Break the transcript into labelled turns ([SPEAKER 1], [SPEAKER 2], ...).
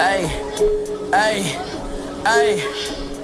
[SPEAKER 1] Hey, hey, hey.